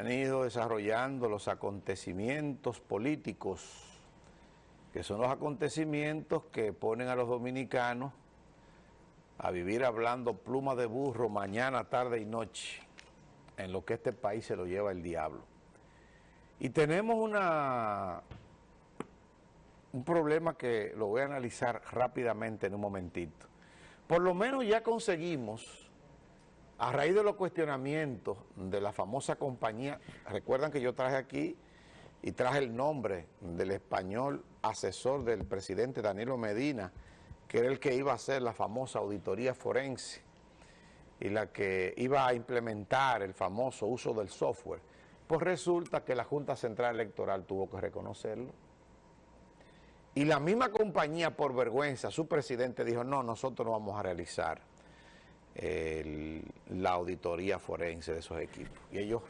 han ido desarrollando los acontecimientos políticos, que son los acontecimientos que ponen a los dominicanos a vivir hablando pluma de burro mañana, tarde y noche, en lo que este país se lo lleva el diablo. Y tenemos una, un problema que lo voy a analizar rápidamente en un momentito. Por lo menos ya conseguimos a raíz de los cuestionamientos de la famosa compañía, recuerdan que yo traje aquí y traje el nombre del español asesor del presidente Danilo Medina, que era el que iba a hacer la famosa auditoría forense y la que iba a implementar el famoso uso del software. Pues resulta que la Junta Central Electoral tuvo que reconocerlo. Y la misma compañía, por vergüenza, su presidente dijo, no, nosotros no vamos a realizar la auditoría forense de esos equipos. Y ellos,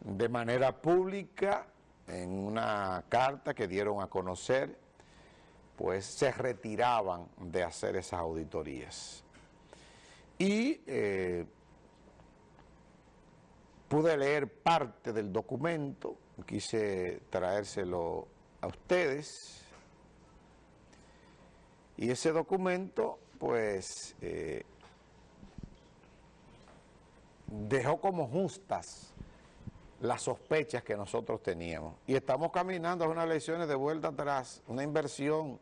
de manera pública, en una carta que dieron a conocer, pues se retiraban de hacer esas auditorías. Y eh, pude leer parte del documento, quise traérselo a ustedes, y ese documento, pues, eh, dejó como justas las sospechas que nosotros teníamos. Y estamos caminando a unas elecciones de vuelta atrás, una inversión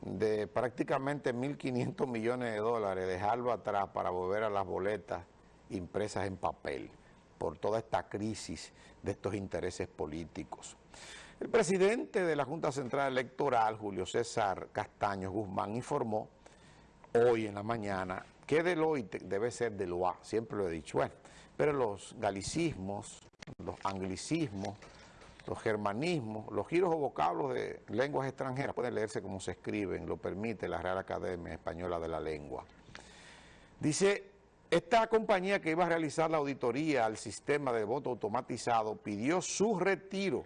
de prácticamente 1.500 millones de dólares, dejarlo atrás para volver a las boletas impresas en papel, por toda esta crisis de estos intereses políticos. El presidente de la Junta Central Electoral, Julio César Castaño Guzmán, informó hoy en la mañana que Deloitte debe ser Deloitte, siempre lo he dicho, bueno, pero los galicismos, los anglicismos, los germanismos, los giros o vocablos de lenguas extranjeras pueden leerse como se escriben, lo permite la Real Academia Española de la Lengua. Dice, esta compañía que iba a realizar la auditoría al sistema de voto automatizado pidió su retiro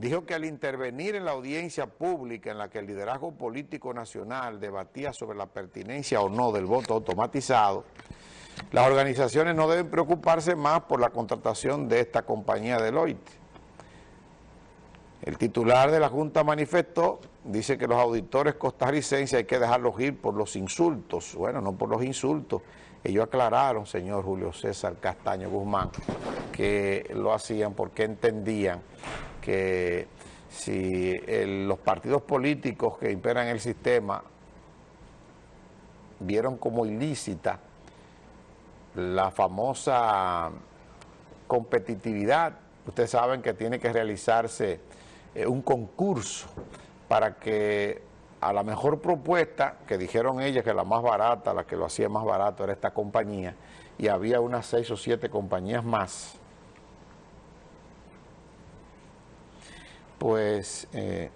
dijo que al intervenir en la audiencia pública en la que el liderazgo político nacional debatía sobre la pertinencia o no del voto automatizado, las organizaciones no deben preocuparse más por la contratación de esta compañía Deloitte. El titular de la Junta manifestó, dice que los auditores costarricenses hay que dejarlos ir por los insultos. Bueno, no por los insultos. Ellos aclararon, señor Julio César Castaño Guzmán, que lo hacían porque entendían que si los partidos políticos que imperan el sistema vieron como ilícita la famosa competitividad, ustedes saben que tiene que realizarse eh, un concurso para que a la mejor propuesta, que dijeron ellas que la más barata, la que lo hacía más barato era esta compañía, y había unas seis o siete compañías más, pues eh,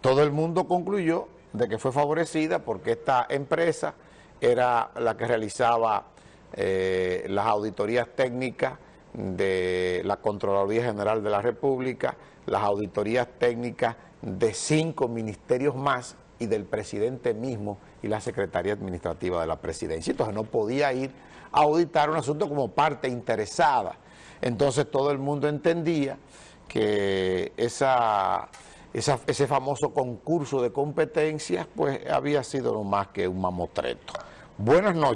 todo el mundo concluyó de que fue favorecida porque esta empresa era la que realizaba eh, las auditorías técnicas de la Contraloría General de la República, las auditorías técnicas de cinco ministerios más y del presidente mismo y la Secretaría Administrativa de la Presidencia. Entonces no podía ir a auditar un asunto como parte interesada. Entonces todo el mundo entendía que esa, ese famoso concurso de competencias pues había sido no más que un mamotreto. Buenas noches.